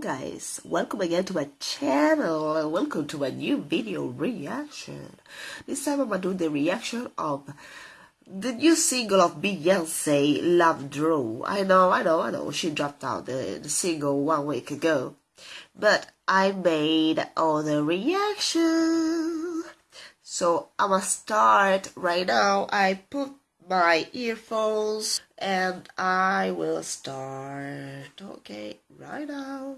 guys welcome again to my channel and welcome to my new video reaction. This time i'm gonna do the reaction of the new single of beyonce love Drought. i know i know i know she dropped out the, the single one week ago but i made all the reaction. So i'm gonna start right now. I put my earphones and I will start. Okay right now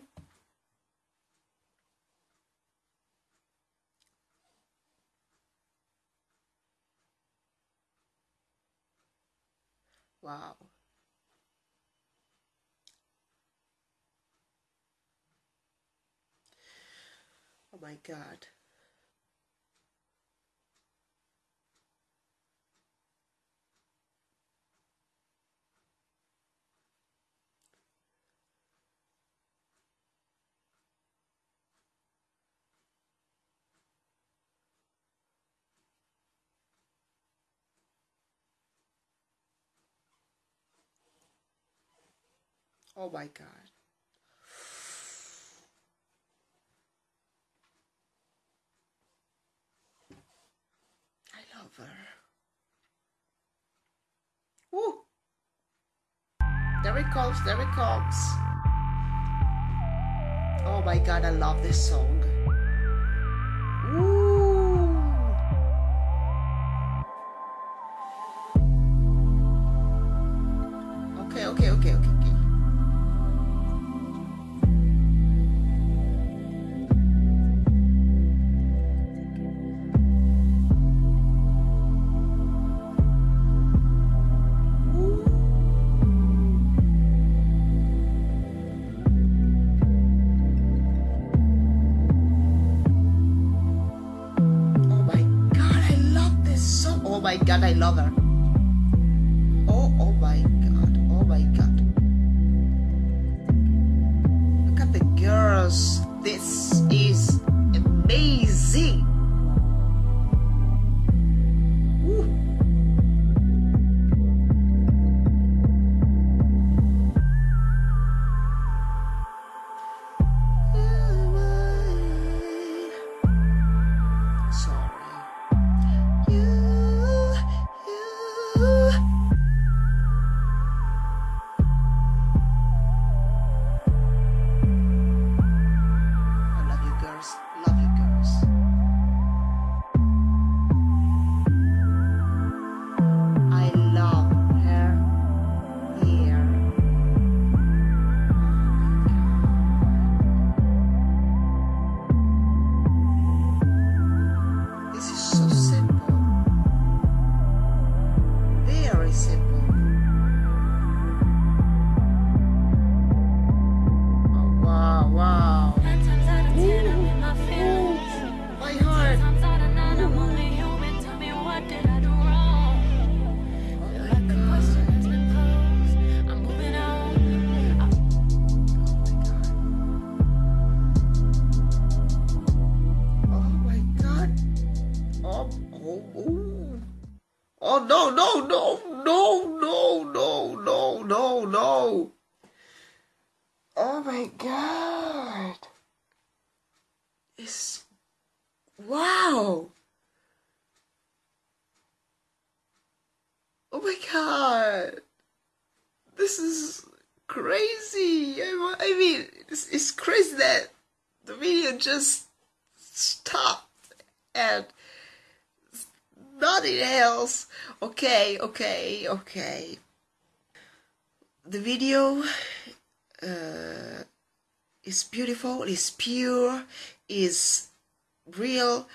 wow. Oh my god Oh my God. I love her. Woo! There it comes, there it comes. Oh my God, I love this song. Oh my god, I love her. Oh, oh my god, oh my god. Look at the girls. This is amazing. Oh my god. It's wow. Oh my god. This is crazy. I, I mean, it's, it's crazy that the video just stopped and nothing else. Okay, okay, okay. The video uh, is beautiful, is pure, is real.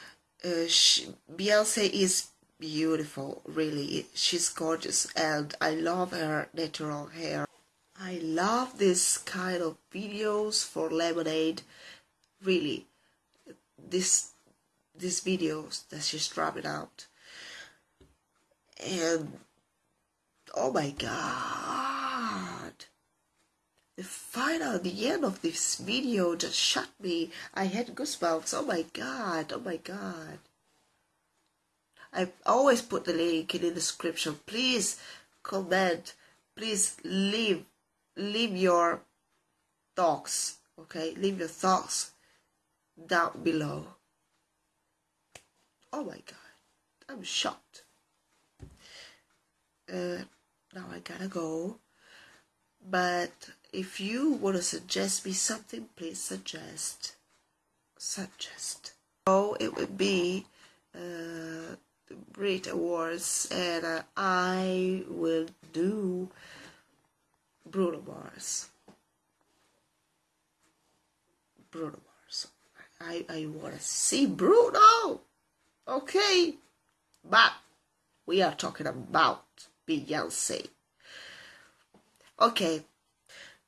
Uh, she, Beyonce is beautiful, really. She's gorgeous and I love her natural hair. I love this kind of videos for Lemonade. Really, this these videos that she's dropping out and oh my god the final the end of this video just shut me. I had goosebumps. Oh my god. Oh my god. I always put the link in the description. Please comment. Please leave leave your thoughts Okay, leave your thoughts down below. Oh my god, I'm shocked. Uh, now I gotta go. But if you want to suggest me something, please suggest. Suggest. Oh, it would be uh, the Brit Awards, and uh, I will do Bruno Mars. Bruno Mars. I, I want to see Bruno. Okay. But we are talking about Beyonce. Okay.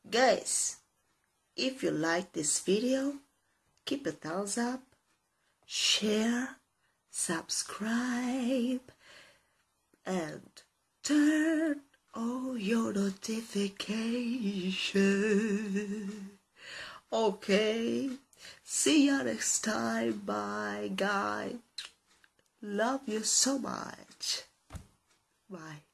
Guys, if you like this video, keep a thumbs up, share, subscribe, and turn on your notification. Okay. See you next time. Bye, guys. Love you so much. Bye.